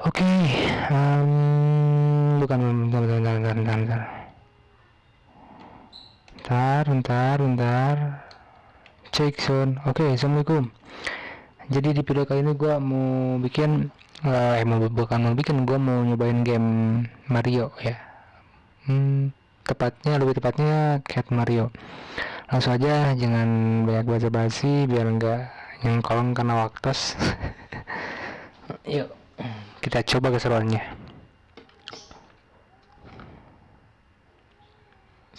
Oke, um, bukan bentar, bentar, bentar, bentar, bentar. Bentar, bentar, bentar. Cek sound. Oke, assalamualaikum. Jadi di video kali ini gua mau bikin, uh, eh mau bukan mau bikin, gua mau nyobain game Mario ya. Hmm, tepatnya lebih tepatnya Cat Mario. Langsung aja, jangan banyak basa-basi biar enggak nyengkolong karena waktos. Yuk kita coba keseruannya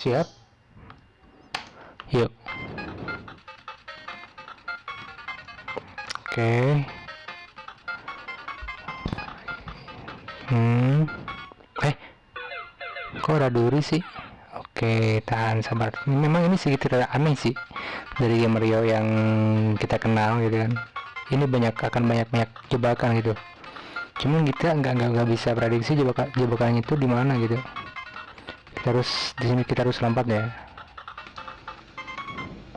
siap? Yuk. Oke. Hmm. Eh kok ada duri sih? Oke tahan sabar. Memang ini sedikit aneh sih dari game Mario yang kita kenal gitu kan. Ini banyak akan banyak banyak jebakan gitu cuman kita nggak nggak nggak bisa prediksi jebakan jebakannya itu di mana gitu. Kita harus di sini kita harus lompat ya.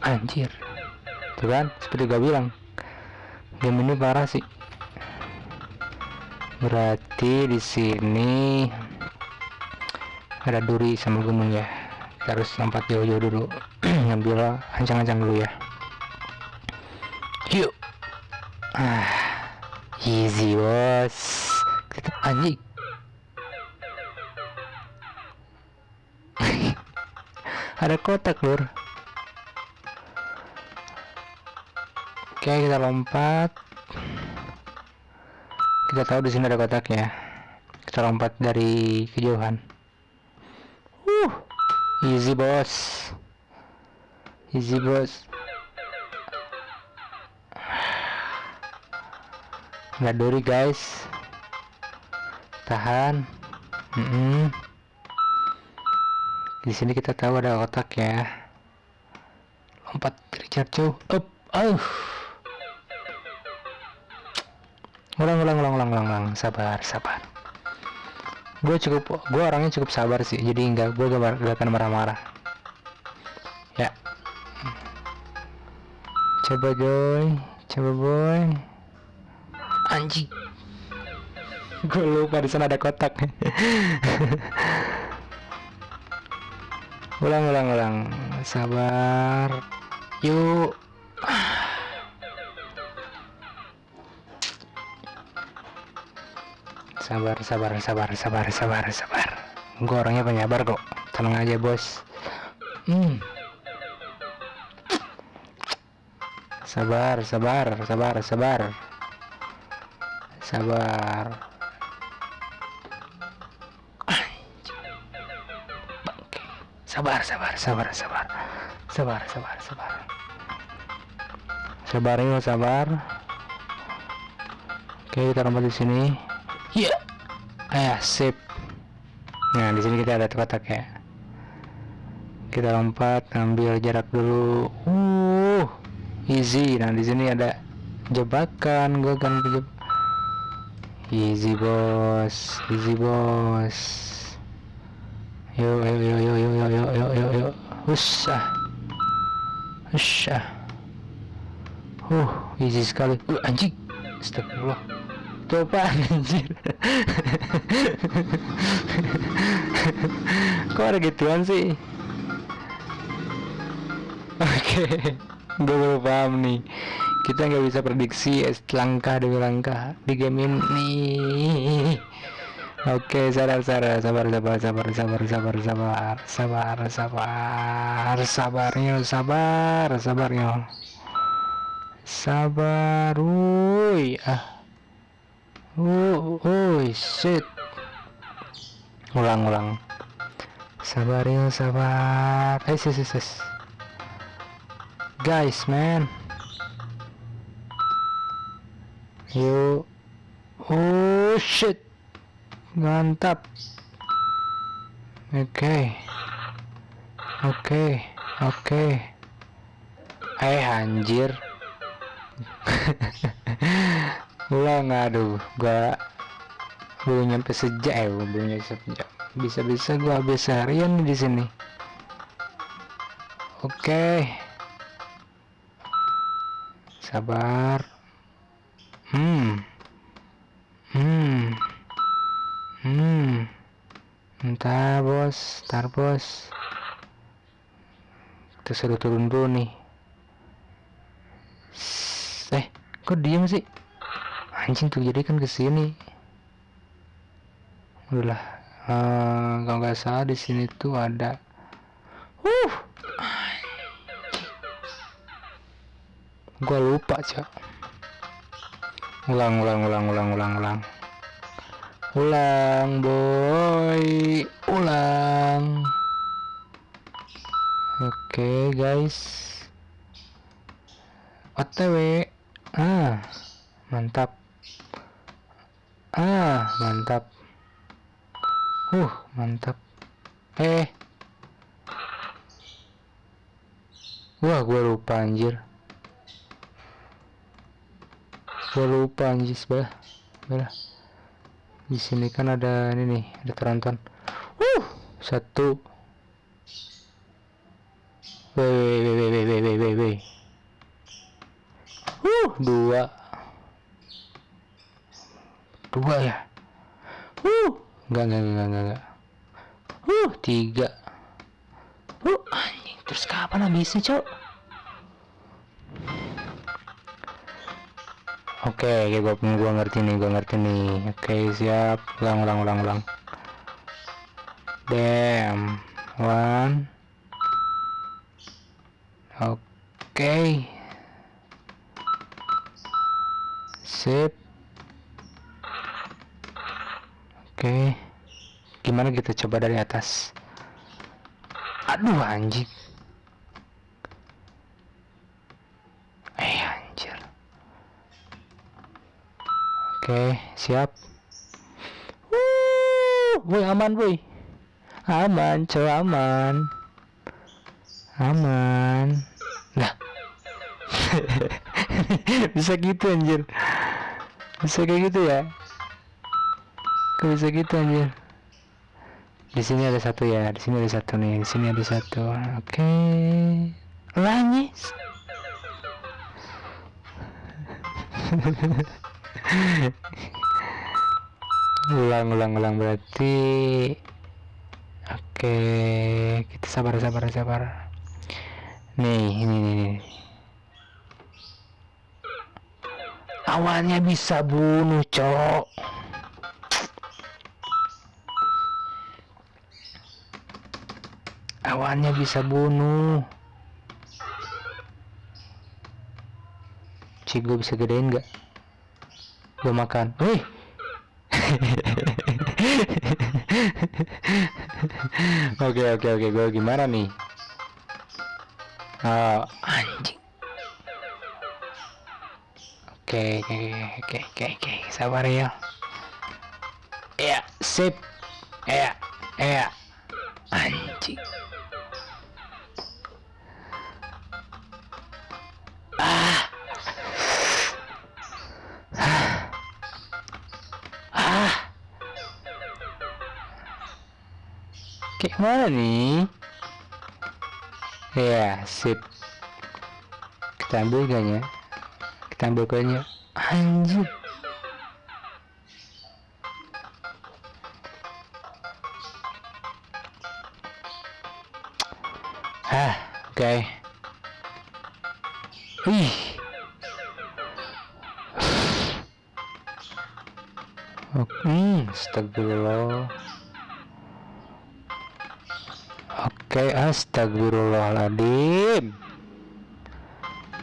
Anjir. Tuh kan seperti gue bilang game ini parah sih. Berarti di sini ada duri sama gunung ya kita harus lompat jauh-jauh dulu. Ngambil ancang-ancang dulu ya. Yuk. Ah easy bos anjing ada kotak lur. Oke kita lompat. Kita tahu di sini ada kotaknya. Kita lompat dari kejauhan. Uh easy bos. Easy bos. Nggak duri guys tahan. Mm -hmm. di sini kita tahu ada otak ya. Lompat Richard Chow up uh. Ulang ulang ulang ulang ulang, ulang. sabar sabar. Gue cukup gue orangnya cukup sabar sih jadi enggak gue gak, gak akan marah-marah. Ya. Coba boy coba boy. Anjing gue lupa di sana ada kotak. Ulang ulang ulang. Sabar. Yuk. Sabar sabar sabar sabar sabar sabar. Gue orangnya penyabar kok. Tenang aja bos. Hmm. sabar sabar sabar sabar. Sabar sabar sabar sabar sabar. Sabar sabar sabar. Sabar yuk sabar. Oke kita lompat di sini. Ya yeah. eh sip. Nah di sini kita ada kotak ya. Kita lompat ambil jarak dulu. Uh easy. Nah di sini ada jebakan gue kan easy bos. Easy bos Yuk, yuk, yuk, yuk, yuk, yuk, yuk, yuk, yuk, yuk. Usah. Usah. Uh, easy sekali. Uh, anjing. Astagfirullah. Itu apaan anjir? Kok ada gituan sih? Oke. Okay. Gue baru paham nih. Kita nggak bisa prediksi langkah demi langkah di game ini. Oke, sabar, sabar, sabar, sabar, sabar, sabar, sabar, sabar, sabar, sabar, sabarnya, sabar, sabarnya, sabar, wuih, ah, wuh, wuih, shit, ulang, ulang, sabarnya, sabar, eh, sis, sis, sis, guys, man, yuk, oh shit mantap. Oke. Oke oke. Okay. eh anjir. Ulang aduh. Gua belum nyampe sejak eh belum nyampe sejak. Bisa-bisa gua habis harian di sini. Oke. Sabar. Hmm. Hmm tar bos. Tar bos. Kita suruh turun dulu nih. Eh kok diem sih? Anjing tuh jadi kan ke sini. Udahlah. Uh, kalau nggak salah di sini tuh ada. Uh gua lupa cak. Ulang ulang ulang ulang ulang ulang ulang boy. Ulang. Oke okay, guys otw ah mantap. Ah mantap. Uh mantap. Eh. Wah gue lupa anjir. Gue lupa anjir sebelah. Sebelah di sini kan ada ini nih ada teronton uh satu. Weh uh dua. Dua ya? Uh enggak enggak enggak enggak, enggak. uh tiga. Uh anjing terus kapan habisnya cok Oke, okay, gua, gua ngerti nih, gua ngerti nih. Oke, okay, siap. Ulang, ulang, ulang, ulang. Damn. One. Oke. Okay. Sip. Oke. Okay. Gimana kita coba dari atas? Aduh anjing. Oke, siap. Wuh, aman boy. Aman, cow aman. Aman. Nah. bisa gitu anjir. Bisa kayak gitu ya. Kok bisa gitu anjir. Di sini ada satu ya, di sini ada satu nih, di sini ada satu. Oke. Langis. ulang ulang ulang berarti oke kita sabar sabar. Sabar nih ini nih, awalnya bisa bunuh cok. Awalnya bisa bunuh. Cik gue bisa gedein gak? Gue makan. Wih. Oke oke oke. Gue gimana nih? Oh anjing. Oke oke oke oke. Sabar ya. Ya sip. Ya ya kayak mana nih? Ya sip. Kita ambil gaknya kita ambil gaknya anjir. Ah oke. Okay. Oke, hmm, astagfirullah. Oke, astagfirullahaladzim.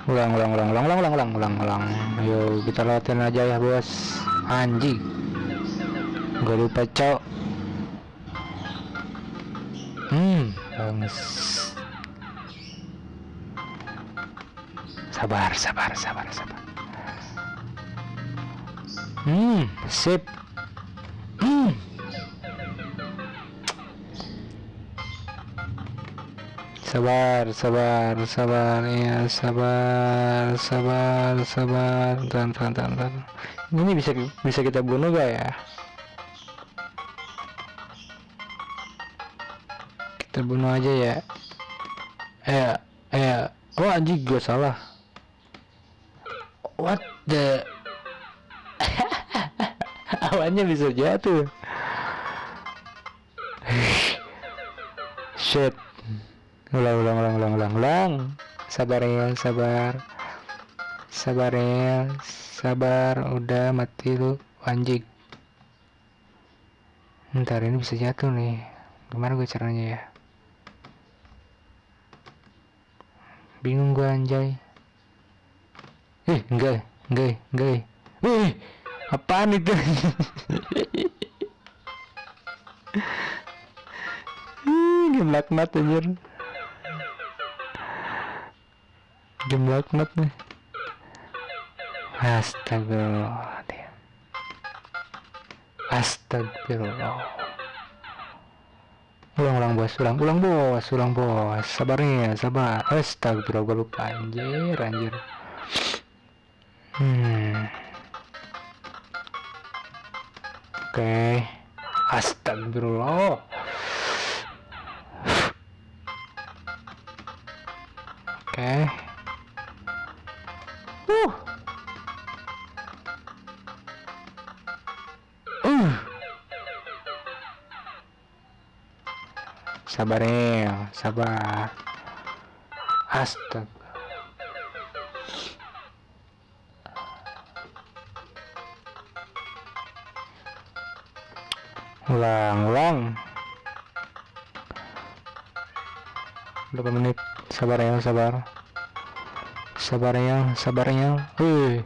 Ulang, ulang, ulang, ulang, ulang, ulang, ulang, ulang, ulang. Ayo kita lewatin aja ya, bos. Anjing. Gak lupa, cok. Hmm, bangus. Sabar, sabar, sabar, sabar. Hmm, sip. Sabar sabar sabar ya sabar sabar sabar. Tan tan tan tan. Ini bisa bisa kita bunuh gak ya? Kita bunuh aja ya. Eh eh oh anjing gue salah. What the? Awannya bisa jatuh. Shit ulang ulang ulang ulang ulang ulang. Sabar ya sabar. Sabar ya sabar. Udah mati lu anjing. Ntar ini bisa jatuh nih. Gimana gue caranya ya? Bingung gue anjay. Eh enggak enggak enggak. Eh apaan itu? Game laknat anjir game laknat nih. Astagfirullahaladzim. Astagfirullah ulang ulang bos ulang ulang bos ulang bos. Sabarnya sabar. Astagfirullah gue lupa anjir anjir. Hmm. Oke. Okay. astagfirullah. Okay. Uh. Sabar ya sabar. Astaga. Ulang ulang. Berapa menit? Sabar ya sabar sabarnya sabarnya. Wih.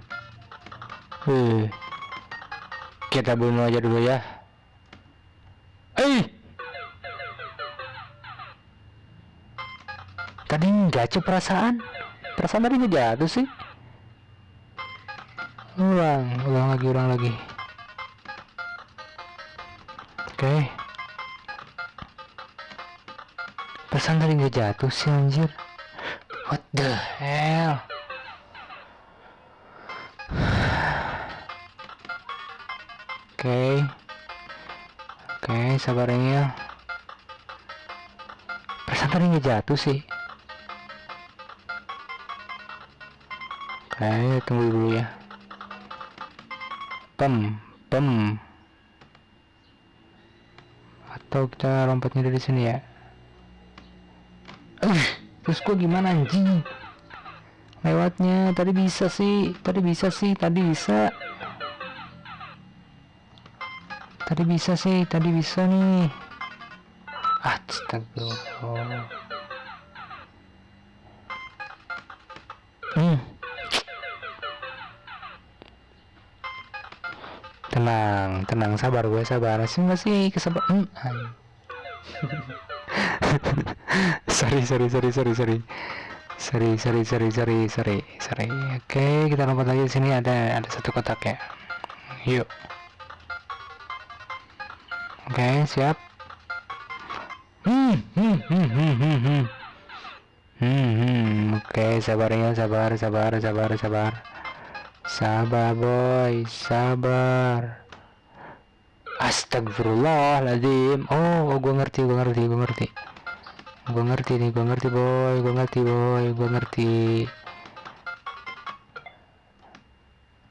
Wih. kita bunuh aja dulu ya. Eh tadi enggak cuy perasaan? Perasaan tadi nggak jatuh sih? Ulang ulang lagi ulang lagi. Oke. Okay. perasaan tadi nggak jatuh sih anjir what the hell? Okay. oke okay, sabarnya perasaan tadi jatuh sih. Oke okay, tunggu dulu ya. Pem pem. Atau kita lompatnya dari sini ya terus gua gimana anjing? Lewatnya tadi bisa sih tadi bisa sih tadi bisa. Tadi bisa sih tadi bisa nih. Astagfirullah. Hmm. tenang tenang sabar gue sabar. Sih? Masih kesabar hmm. sorry sorry sorry sorry sorry sorry sorry sorry sorry sorry sorry oke okay, kita lompat lagi di sini ada ada satu kotak ya yuk Oke, okay, siap. Hmm, hmm, hmm, hmm, hmm, hmm. Hmm, hmm. oke, okay, sabarnya, sabar, sabar, sabar, sabar. Sabar, boy, sabar. Astagfirullahaladzim. Oh, oh gue ngerti, gue ngerti, gue ngerti. Gue ngerti nih, gue ngerti, boy, gue ngerti, boy, gue ngerti.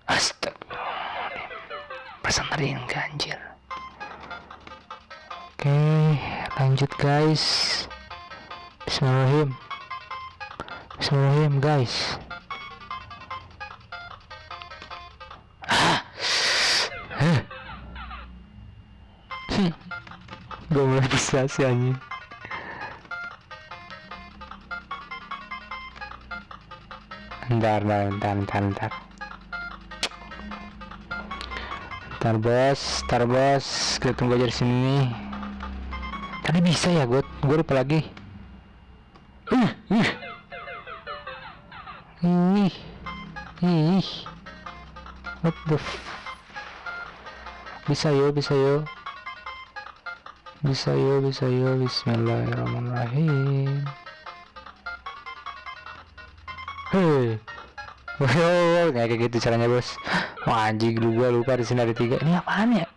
Astagfirullahaladzim. Pesantren ganjil Oke lanjut guys Bismillahirrahmanirrahim Bismillahirrahmanirrahim guys sih anjing ntar ntar ntar ntar ntar ntar bos ntar bos kita tunggu aja di sini nih Tadi bisa ya gue gue lupa lagi. Uh. Ih. Ih. What the f Bisa yo, bisa yo. Bisa yo, bisa yo. Bismillahirrahmanirrahim. Hei. Wow, kayak gitu caranya bos. Wah anjing lu gua lupa di sini ada tiga. Ini apaan ya?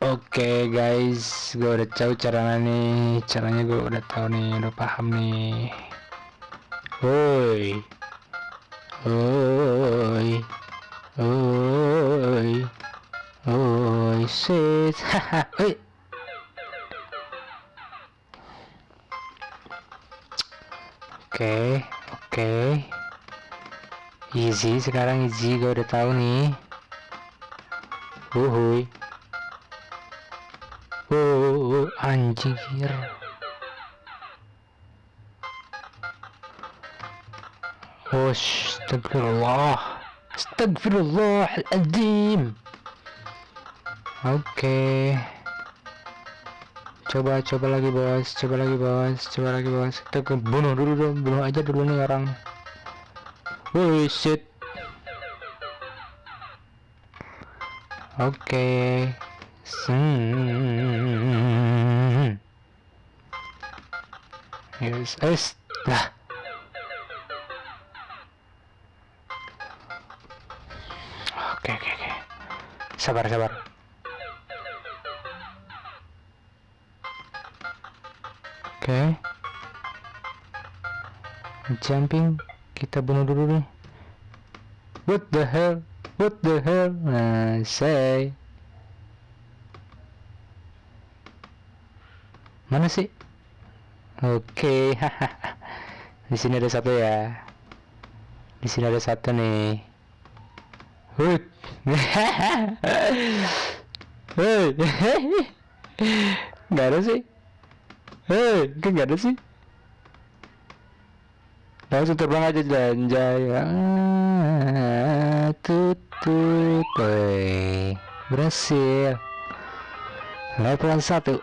Oke okay, guys, gue udah tahu caranya nih, caranya gue udah tahu nih, udah paham nih. Woi, woi, woi, voices haha hey. Oke, oke. Easy, sekarang easy gue udah tahu nih. Uhuy. Uh, anjir. Wush, astagfirullah. Astagfirullah al-azim. Oke. Coba, coba lagi bos, coba lagi bos, coba lagi bos. Kita bunuh dulu dong, bunuh aja dulu nih orang. Woi, shit. Oke. Hmm. Yes, es. Lah. Oke, oke, oke. Sabar, sabar. Jumping. Kita bunuh dulu nih. What the hell? What the hell? Nah, say. Mana sih? Oke, okay. di sini ada satu ya. Di sini ada satu nih. Hut. Hei. Gak ada sih. Hei, kan gak ada sih. Langsung terbang aja janjay. Ah, tutut. Berhasil. Level satu.